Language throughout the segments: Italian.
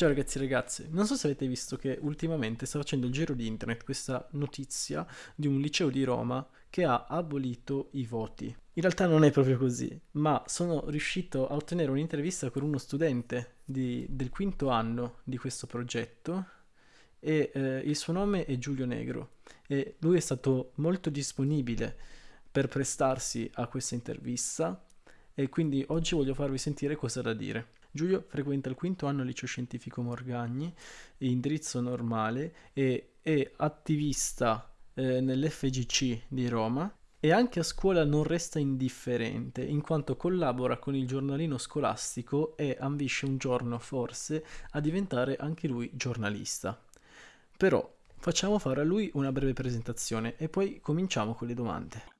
Ciao ragazzi e ragazze, non so se avete visto che ultimamente sta facendo il giro di internet questa notizia di un liceo di Roma che ha abolito i voti. In realtà non è proprio così, ma sono riuscito a ottenere un'intervista con uno studente di- del quinto anno di questo progetto e eh, il suo nome è Giulio Negro e lui è stato molto disponibile per prestarsi a questa intervista e quindi oggi voglio farvi sentire cosa da dire. Giulio frequenta il quinto anno liceo scientifico Morgagni, indirizzo normale e è attivista eh, nell'FGC di Roma e anche a scuola non resta indifferente, in quanto collabora con il giornalino scolastico e ambisce un giorno forse a diventare anche lui giornalista. Però facciamo fare a lui una breve presentazione e poi cominciamo con le domande.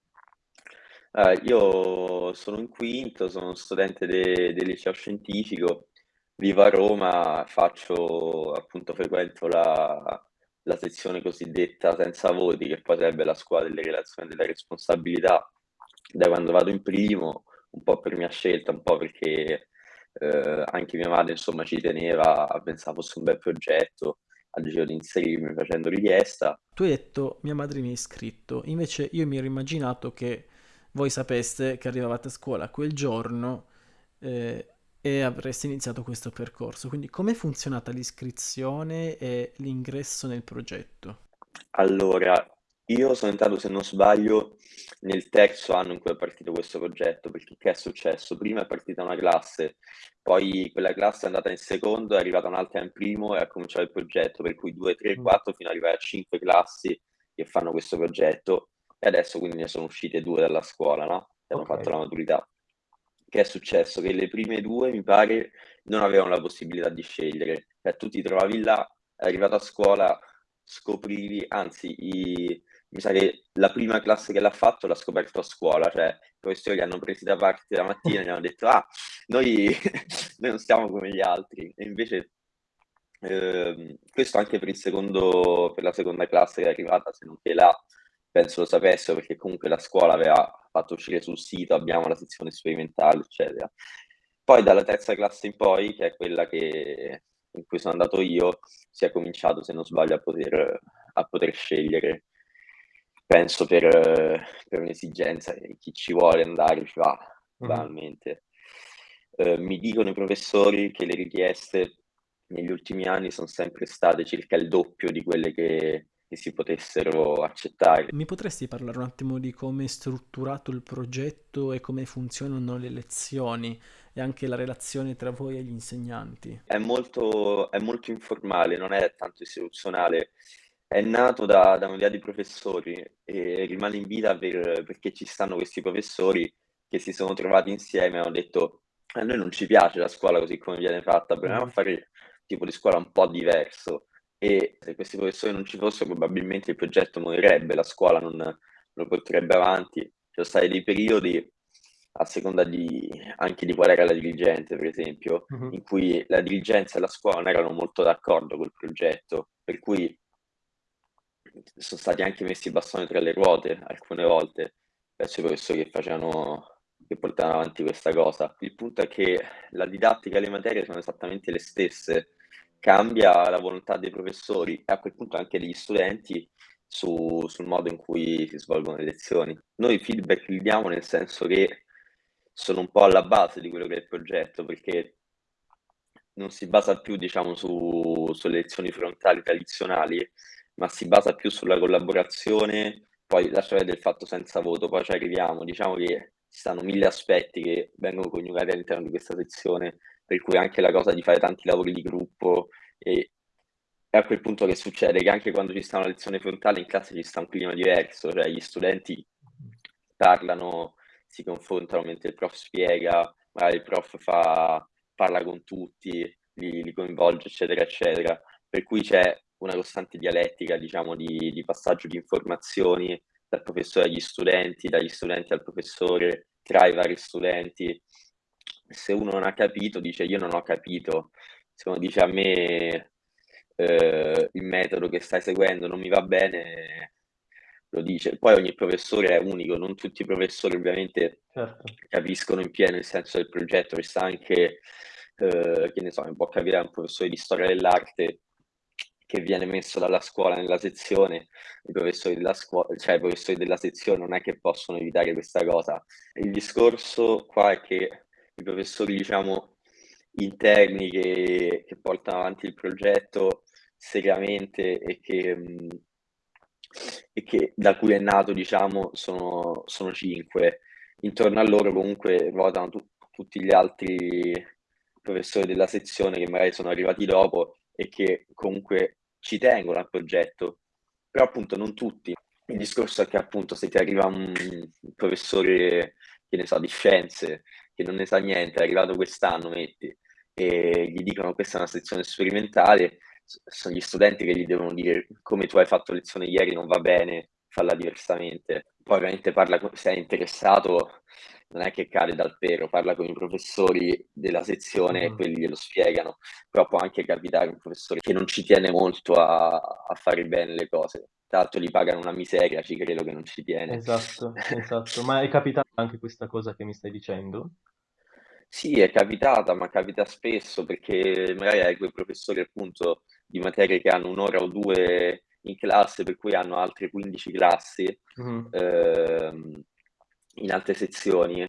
Eh, io sono in quinto, sono studente de- del liceo scientifico, vivo a Roma, faccio appunto frequento la, la sezione cosiddetta senza voti, che poi sarebbe la scuola delle relazioni e della responsabilità, da quando vado in primo, un po' per mia scelta, un po' perché eh, anche mia madre insomma ci teneva, pensava fosse un bel progetto, ha deciso di inserirmi facendo richiesta. Tu hai detto mia madre mi ha iscritto, invece io mi ero immaginato che voi sapeste che arrivavate a scuola quel giorno eh, e avreste iniziato questo percorso. Quindi com'è funzionata l'iscrizione e l'ingresso nel progetto? Allora, io sono entrato, se non sbaglio, nel terzo anno in cui è partito questo progetto, perché che è successo? Prima è partita una classe, poi quella classe è andata in secondo, è arrivata un'altra in primo e ha cominciato il progetto, per cui 2, 3, Mm. 4 fino ad arrivare a 5 classi che fanno questo progetto e adesso quindi ne sono uscite due dalla scuola, no? E hanno fatto Ok. la maturità. Che è successo? Che le prime due, mi pare, non avevano la possibilità di scegliere, cioè tu ti trovavi là, arrivato a scuola, scoprivi, anzi, i- mi sa che la prima classe che l'ha fatto l'ha scoperto a scuola, cioè i professori li hanno presi da parte la mattina e gli hanno detto, ah, noi, noi non siamo come gli altri, e invece ehm, questo anche per il secondo, per la seconda classe che è arrivata, se non che là, penso lo sapessero, perché comunque la scuola aveva fatto uscire sul sito, abbiamo la sezione sperimentale, eccetera. Poi dalla terza classe in poi, che è quella che, in cui sono andato io, si è cominciato, se non sbaglio, a poter, a poter scegliere. Penso per, per un'esigenza, chi ci vuole andare ci va, Mhm. banalmente. Eh, mi dicono i professori che le richieste negli ultimi anni sono sempre state circa il doppio di quelle che, che si potessero accettare. Mi potresti parlare un attimo di come è strutturato il progetto e come funzionano le lezioni e anche la relazione tra voi e gli insegnanti? È molto, è molto informale, non è tanto istituzionale. È nato da, da un'idea di professori e rimane in vita per- perché ci stanno questi professori che si sono trovati insieme e hanno detto a noi non ci piace la scuola così come viene fatta, proviamo a Mhm. fare tipo di scuola un po' diverso. E se questi professori non ci fossero, probabilmente il progetto morirebbe, la scuola non non lo porterebbe avanti. Ci sono stati dei periodi, a seconda di, anche di qual era la dirigente, per esempio, Mhm. in cui la dirigenza e la scuola non erano molto d'accordo col progetto, per cui sono stati anche messi i bastoni tra le ruote alcune volte verso i professori che facevano, che portavano avanti questa cosa. Il punto è che la didattica e le materie sono esattamente le stesse, cambia la volontà dei professori e a quel punto anche degli studenti su- sul modo in cui si svolgono le lezioni. Noi feedback li diamo nel senso che sono un po' alla base di quello che è il progetto, perché non si basa più, diciamo, su, sulle lezioni frontali tradizionali, ma si basa più sulla collaborazione, poi lascia perdere il fatto senza voto, poi ci arriviamo, diciamo che ci stanno mille aspetti che vengono coniugati all'interno di questa sezione, per cui anche la cosa di fare tanti lavori di gruppo e è a quel punto che succede che anche quando ci sta una lezione frontale in classe ci sta un clima diverso, cioè gli studenti parlano, si confrontano mentre il prof spiega, magari il prof fa, parla con tutti, li, li coinvolge, eccetera, eccetera. Per cui c'è una costante dialettica, diciamo, di, di passaggio di informazioni dal professore agli studenti, dagli studenti al professore, tra i vari studenti. Se uno non ha capito, dice io non ho capito. Se uno dice a me eh, il metodo che stai seguendo non mi va bene, lo dice. Poi ogni professore è unico, non tutti i professori ovviamente Certo. capiscono in pieno il senso del progetto, ci sta anche eh, che ne so, mi può capitare un professore di storia dell'arte che viene messo dalla scuola nella sezione, i professori della scuola, cioè i professori della sezione non è che possono evitare questa cosa. Il discorso qua è che i professori, diciamo, interni che, che portano avanti il progetto seriamente e che, e che da cui è nato, diciamo, sono, sono cinque. Intorno a loro comunque ruotano tu, tutti gli altri professori della sezione che magari sono arrivati dopo e che comunque ci tengono al progetto, però appunto non tutti. Il discorso è che appunto se ti arriva un professore, che ne so, di scienze, che non ne sa niente, è arrivato quest'anno, metti, e gli dicono questa è una sezione sperimentale, sono gli studenti che gli devono dire come tu hai fatto lezione ieri non va bene, falla diversamente. Poi ovviamente parla, se è interessato, non è che cade dal pero, parla con i professori della sezione mm. e quelli glielo spiegano, però può anche capitare un professore che non ci tiene molto a, a fare bene le cose. Tra l'altro gli pagano una miseria, ci credo che non ci tiene. Esatto, esatto. Ma è capitata anche questa cosa che mi stai dicendo? Sì, è capitata, ma capita spesso perché magari hai quei professori appunto di materie che hanno un'ora o due in classe, per cui hanno altre 15 classi mm-hmm. ehm, in altre sezioni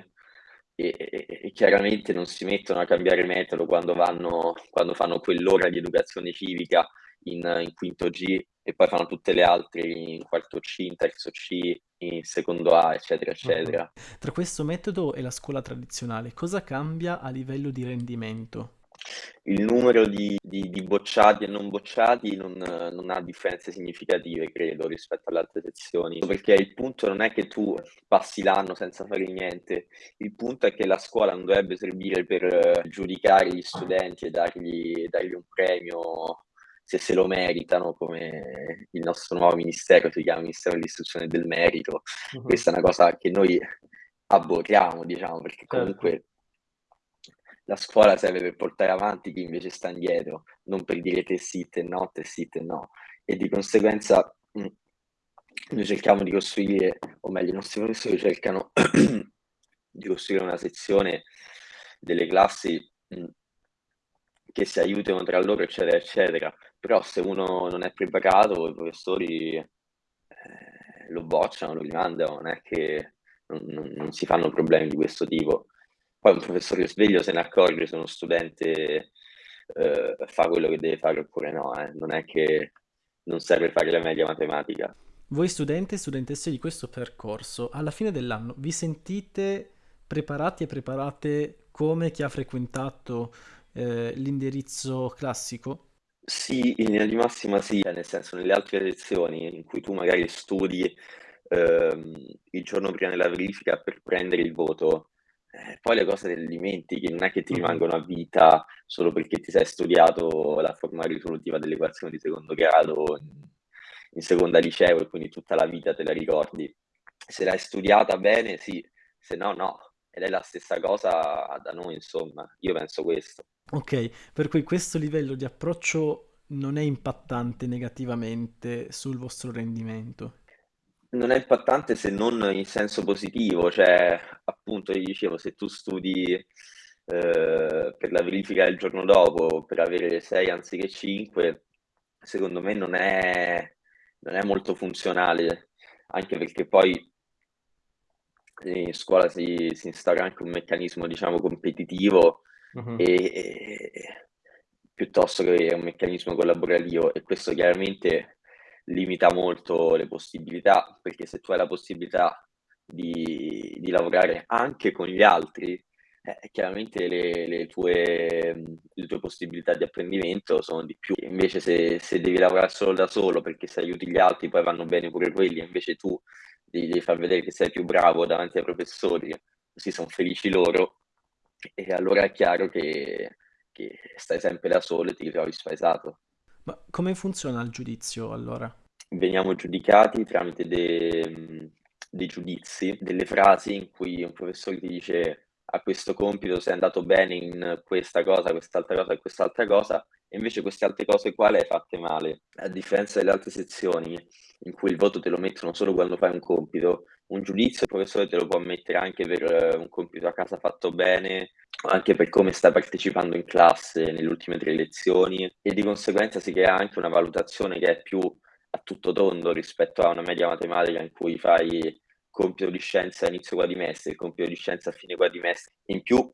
e, e, e, chiaramente non si mettono a cambiare metodo quando, vanno, quando fanno quell'ora di educazione civica in, in quinto G e poi fanno tutte le altre in quarto C, in terzo C, in secondo A, eccetera, eccetera. Uh-huh. Tra questo metodo e la scuola tradizionale, cosa cambia a livello di rendimento? Il numero di, di, di bocciati e non bocciati non, non, ha differenze significative, credo, rispetto alle altre sezioni, perché il punto non è che tu passi l'anno senza fare niente, il punto è che la scuola non dovrebbe servire per eh, giudicare gli studenti e dargli, dargli un premio se se lo meritano, come il nostro nuovo ministero si chiama Ministero dell'Istruzione del Merito. Uh-huh. Questa è una cosa che noi aborriamo, diciamo, perché certo. comunque la scuola serve per portare avanti chi invece sta indietro, non per dire te sì, te no, te sì, te no. E di conseguenza mh, mm, noi cerchiamo di costruire, o meglio, i nostri professori cercano di costruire una sezione delle classi mh, mm, che si aiutino tra loro, eccetera, eccetera. Però se uno non è preparato, i professori eh, lo bocciano, lo rimandano, non è che non, non, non si fanno problemi di questo tipo. Poi un professore sveglio se ne accorge se uno studente eh, fa quello che deve fare oppure no, eh. non è che non serve fare la media matematica. Voi studenti e studentesse di questo percorso, alla fine dell'anno vi sentite preparati e preparate come chi ha frequentato eh, l'indirizzo classico? Sì, in linea di massima sì, nel senso nelle altre lezioni in cui tu magari studi ehm, il giorno prima della verifica per prendere il voto, eh, poi le cose te le dimentichi, non è che ti rimangono a vita solo perché ti sei studiato la forma risolutiva dell'equazione di secondo grado in, in seconda liceo e quindi tutta la vita te la ricordi. Se l'hai studiata bene, sì, se no, no. Ed è la stessa cosa da noi, insomma, io penso questo. Ok, per cui questo livello di approccio non è impattante negativamente sul vostro rendimento non è impattante se non in senso positivo, cioè appunto io dicevo se tu studi eh, per la verifica del giorno dopo per avere 6 anziché 5, secondo me non è, non è molto funzionale, anche perché poi in scuola si, si instaura anche un meccanismo diciamo competitivo uh-huh. e, e, piuttosto che un meccanismo collaborativo e questo chiaramente limita molto le possibilità, perché se tu hai la possibilità di, di lavorare anche con gli altri, eh, chiaramente le, le, tue, le, tue, possibilità di apprendimento sono di più. Invece se, se, devi lavorare solo da solo perché se aiuti gli altri poi vanno bene pure quelli, invece tu devi far vedere che sei più bravo davanti ai professori, così sono felici loro, e allora è chiaro che, che stai sempre da solo e ti ritrovi spaesato. Ma come funziona il giudizio allora? Veniamo giudicati tramite de- dei giudizi, delle frasi in cui un professore ti dice a questo compito sei andato bene in questa cosa, quest'altra cosa e quest'altra cosa, e invece queste altre cose qua le hai fatte male. A differenza delle altre sezioni in cui il voto te lo mettono solo quando fai un compito, un giudizio, il professore te lo può mettere anche per eh, un compito a casa fatto bene, anche per come sta partecipando in classe nelle ultime tre lezioni e di conseguenza si crea anche una valutazione che è più a tutto tondo rispetto a una media matematica in cui fai compito di scienza a inizio quadrimestre, compito di scienza a fine quadrimestre. In più,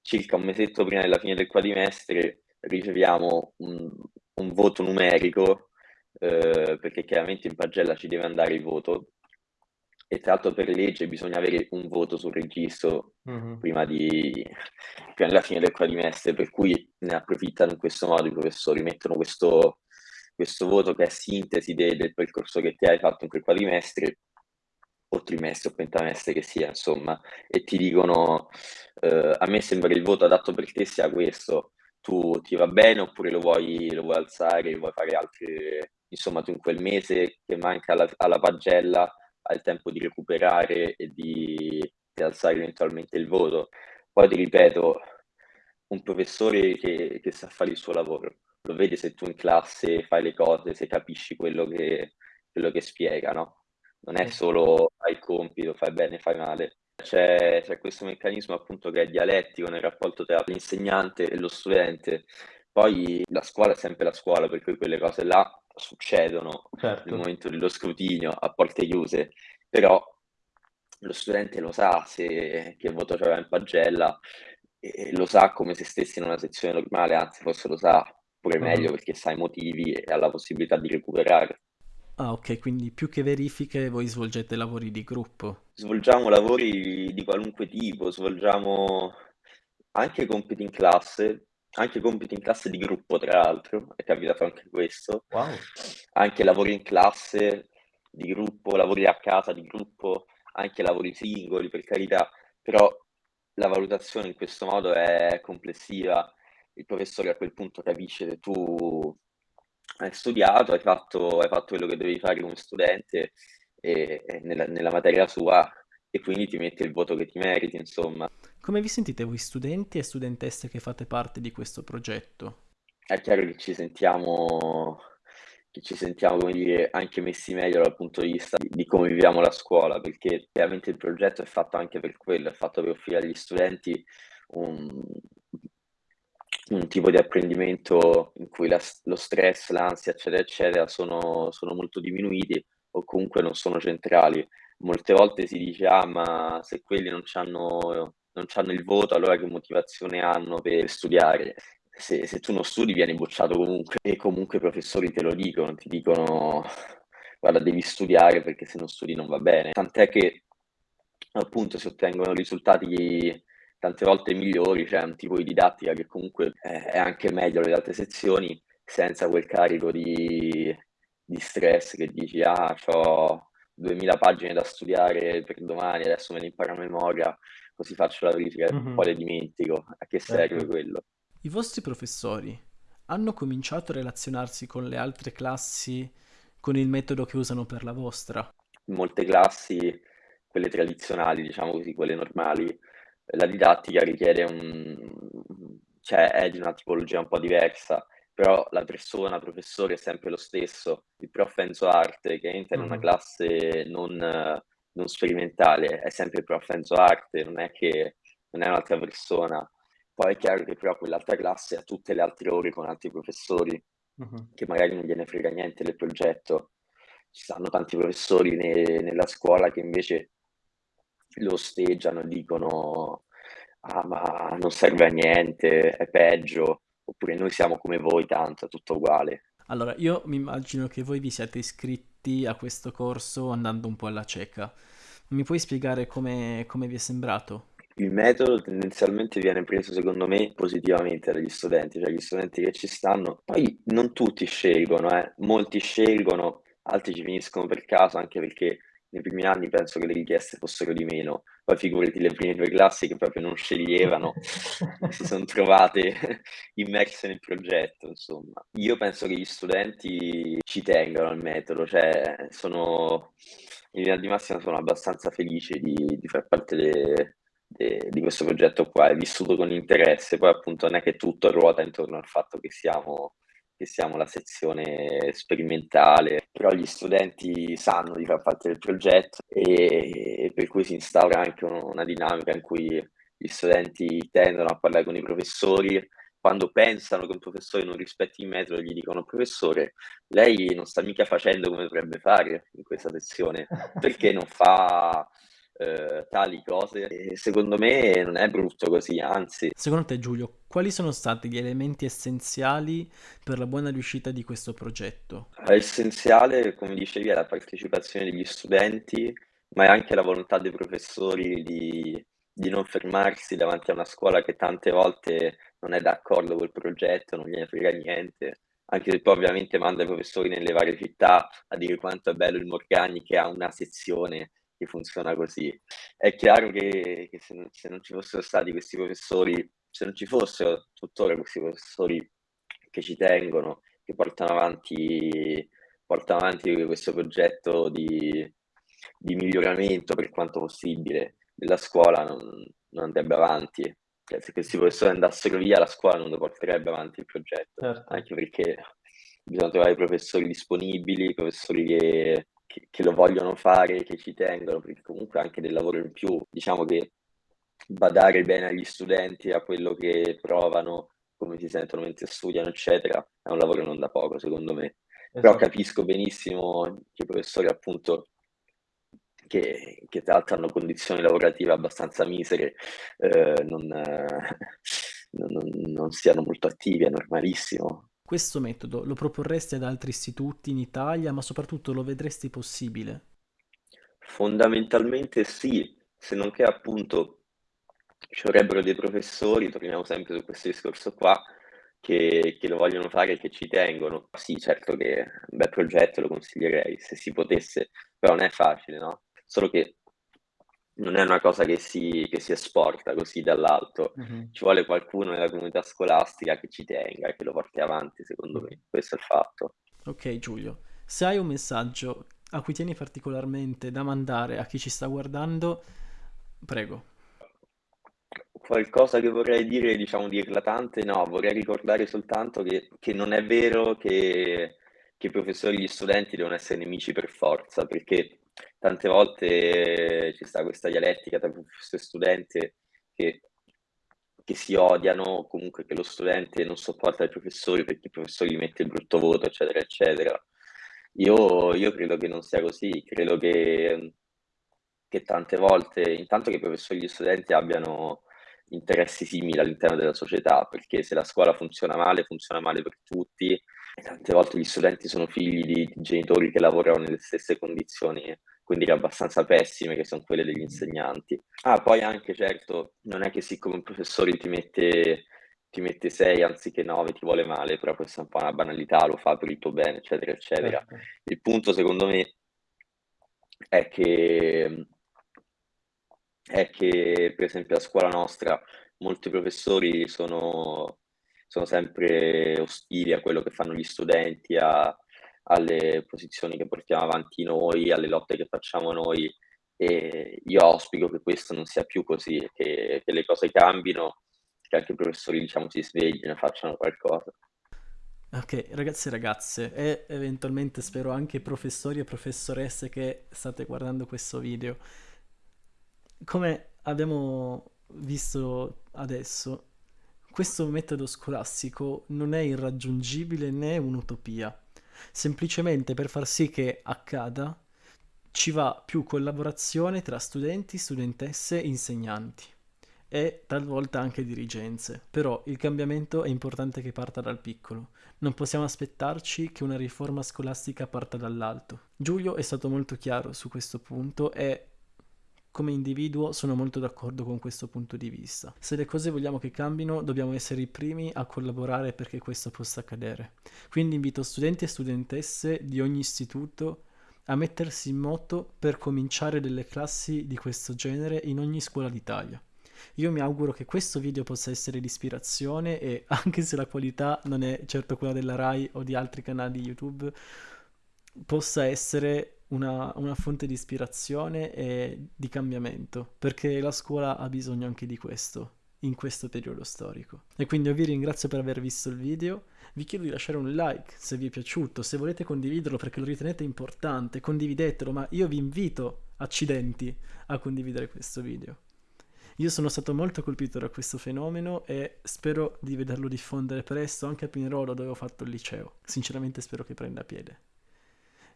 circa un mesetto prima della fine del quadrimestre, riceviamo un, un voto numerico, eh, perché chiaramente in pagella ci deve andare il voto, e tra l'altro per legge bisogna avere un voto sul registro mm-hmm. prima, di, prima della fine del quadrimestre, per cui ne approfittano in questo modo i professori, mettono questo, questo voto che è sintesi de, del percorso che ti hai fatto in quel quadrimestre o trimestre o pentamestre che sia, insomma, e ti dicono eh, a me sembra che il voto adatto per te sia questo, tu ti va bene oppure lo vuoi, lo vuoi alzare, vuoi fare altre, insomma, tu in quel mese che manca alla, alla pagella hai il tempo di recuperare e di, di alzare eventualmente il voto. Poi ti ripeto, un professore che, che sa fare il suo lavoro, lo vede se tu in classe fai le cose, se capisci quello che, quello che spiega, no? Non è solo fai il compito, fai bene, fai male. C'è, c'è questo meccanismo appunto che è dialettico nel rapporto tra l'insegnante e lo studente. Poi la scuola è sempre la scuola, per cui quelle cose là succedono certo. nel momento dello scrutinio a porte chiuse, però lo studente lo sa se che voto c'era in pagella, e lo sa come se stessi in una sezione normale, anzi forse lo sa pure meglio perché sa i motivi e ha la possibilità di recuperare. Ah, ok, quindi più che verifiche voi svolgete lavori di gruppo. Svolgiamo lavori di qualunque tipo, svolgiamo anche compiti in classe, anche compiti in classe di gruppo, tra l'altro, è capitato anche questo. Wow. Anche lavori in classe di gruppo, lavori a casa di gruppo, anche lavori singoli, per carità, però la valutazione in questo modo è complessiva. Il professore a quel punto capisce se tu hai studiato, hai fatto, hai fatto quello che devi fare come studente e, e nella, nella materia sua e quindi ti mette il voto che ti meriti, insomma. Come vi sentite voi studenti e studentesse che fate parte di questo progetto? È chiaro che ci sentiamo, che ci sentiamo come dire, anche messi meglio dal punto di vista di, di come viviamo la scuola, perché chiaramente il progetto è fatto anche per quello, è fatto per offrire agli studenti un, un tipo di apprendimento in cui la, lo stress, l'ansia, eccetera, eccetera, sono, sono molto diminuiti o comunque non sono centrali. Molte volte si dice, ah, ma se quelli non hanno non hanno il voto, allora che motivazione hanno per studiare? Se, se tu non studi vieni bocciato comunque e comunque i professori te lo dicono, ti dicono guarda devi studiare perché se non studi non va bene. Tant'è che appunto si ottengono risultati tante volte migliori, c'è cioè un tipo di didattica che comunque è anche meglio delle altre sezioni senza quel carico di, di stress che dici ah ho 2000 pagine da studiare per domani, adesso me ne imparo a memoria, così faccio la verifica e mm-hmm. poi le dimentico. A che serve certo. quello? I vostri professori hanno cominciato a relazionarsi con le altre classi con il metodo che usano per la vostra? In molte classi, quelle tradizionali, diciamo così, quelle normali, la didattica richiede un... cioè è di una tipologia un po' diversa, però la persona, il professore è sempre lo stesso. Il prof Enzo Arte che entra in una classe non, non sperimentale, è sempre il prof Enzo Arte, non è che non è un'altra persona. Poi è chiaro che però quell'altra classe ha tutte le altre ore con altri professori, uh-huh. che magari non gliene frega niente del progetto. Ci stanno tanti professori ne- nella scuola che invece lo osteggiano dicono ah ma non serve a niente, è peggio oppure noi siamo come voi, tanto, è tutto uguale. Allora, io mi immagino che voi vi siate iscritti a questo corso andando un po' alla cieca. Mi puoi spiegare come, come vi è sembrato? Il metodo tendenzialmente viene preso, secondo me, positivamente dagli studenti, cioè gli studenti che ci stanno. Poi non tutti scelgono, eh. molti scelgono, altri ci finiscono per caso, anche perché nei primi anni penso che le richieste fossero di meno, poi figurati le prime due classi che proprio non sceglievano, si sono trovate immerse nel progetto, insomma. Io penso che gli studenti ci tengano al metodo, cioè sono, in linea di massima sono abbastanza felice di, di far parte de, de, di questo progetto qua, è vissuto con interesse, poi appunto non è che tutto ruota intorno al fatto che siamo che siamo la sezione sperimentale, però gli studenti sanno di far parte del progetto e, e per cui si instaura anche una dinamica in cui gli studenti tendono a parlare con i professori, quando pensano che un professore non rispetti il metodo gli dicono professore, lei non sta mica facendo come dovrebbe fare in questa sezione, perché non fa eh, tali cose. E secondo me non è brutto così, anzi. Secondo te Giulio, quali sono stati gli elementi essenziali per la buona riuscita di questo progetto? Essenziale, come dicevi, è la partecipazione degli studenti, ma è anche la volontà dei professori di, di non fermarsi davanti a una scuola che tante volte non è d'accordo col progetto, non gliene frega niente anche se poi ovviamente manda i professori nelle varie città a dire quanto è bello il Morgagni che ha una sezione che funziona così. È chiaro che, che se, non, se, non, ci fossero stati questi professori, se non ci fossero tuttora questi professori che ci tengono, che portano avanti, portano avanti questo progetto di, di miglioramento per quanto possibile della scuola, non, non andrebbe avanti. Cioè, se questi professori andassero via, la scuola non lo porterebbe avanti il progetto, certo. anche perché bisogna trovare professori disponibili, professori che che, che, lo vogliono fare, che ci tengono, perché comunque anche del lavoro in più, diciamo che badare bene agli studenti, a quello che provano, come si sentono mentre studiano, eccetera, è un lavoro non da poco, secondo me. Esatto. Però capisco benissimo che i professori, appunto, che, che, tra l'altro hanno condizioni lavorative abbastanza misere, eh, non, eh, non, non, siano molto attivi, è normalissimo. Questo metodo lo proporresti ad altri istituti in Italia, ma soprattutto lo vedresti possibile? Fondamentalmente sì, se non che appunto ci vorrebbero dei professori, torniamo sempre su questo discorso qua, che, che lo vogliono fare e che ci tengono. Sì, certo che è un bel progetto, lo consiglierei se si potesse, però non è facile, no? Solo che non è una cosa che si, che si esporta così dall'alto, mm-hmm. ci vuole qualcuno nella comunità scolastica che ci tenga e che lo porti avanti, secondo me, questo è il fatto. Ok Giulio, se hai un messaggio a cui tieni particolarmente da mandare a chi ci sta guardando, prego. Qualcosa che vorrei dire, diciamo, di eclatante, no, vorrei ricordare soltanto che, che non è vero che, che i professori e gli studenti devono essere nemici per forza, perché tante volte ci sta questa dialettica tra professore e studente che, che si odiano, comunque che lo studente non sopporta i professori perché il professore gli mette il brutto voto, eccetera, eccetera. Io, io credo che non sia così, credo che, che tante volte, intanto che i professori e gli studenti abbiano interessi simili all'interno della società, perché se la scuola funziona male, funziona male per tutti, e tante volte gli studenti sono figli di, di genitori che lavorano nelle stesse condizioni quindi abbastanza pessime, che sono quelle degli insegnanti. Ah, poi anche, certo, non è che siccome un professore ti mette, ti mette 6 anziché 9 ti vuole male, però questa è un po' una banalità, lo fa per il tuo bene, eccetera, eccetera. Certo. Il punto, secondo me, è che, è che, per esempio, a scuola nostra molti professori sono, sono sempre ostili a quello che fanno gli studenti, a alle posizioni che portiamo avanti noi, alle lotte che facciamo noi e io auspico che questo non sia più così, che, che le cose cambino, che anche i professori diciamo si sveglino e facciano qualcosa. Ok, ragazzi e ragazze, e eventualmente spero anche professori e professoresse che state guardando questo video, come abbiamo visto adesso, questo metodo scolastico non è irraggiungibile né un'utopia semplicemente per far sì che accada ci va più collaborazione tra studenti, studentesse insegnanti e talvolta anche dirigenze. Però il cambiamento è importante che parta dal piccolo. Non possiamo aspettarci che una riforma scolastica parta dall'alto. Giulio è stato molto chiaro su questo punto e come individuo sono molto d'accordo con questo punto di vista. Se le cose vogliamo che cambino, dobbiamo essere i primi a collaborare perché questo possa accadere. Quindi invito studenti e studentesse di ogni istituto a mettersi in moto per cominciare delle classi di questo genere in ogni scuola d'Italia. Io mi auguro che questo video possa essere di ispirazione e anche se la qualità non è certo quella della RAI o di altri canali YouTube, possa essere una, una fonte di ispirazione e di cambiamento, perché la scuola ha bisogno anche di questo. in questo periodo storico. E quindi io vi ringrazio per aver visto il video, vi chiedo di lasciare un like se vi è piaciuto, se volete condividerlo perché lo ritenete importante, condividetelo, ma io vi invito, accidenti, a condividere questo video. Io sono stato molto colpito da questo fenomeno e spero di vederlo diffondere presto anche a Pinerolo dove ho fatto il liceo. Sinceramente spero che prenda piede.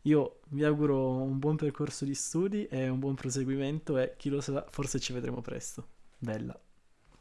Io vi auguro un buon percorso di studi e un buon proseguimento e chi lo sa, forse ci vedremo presto. Bella.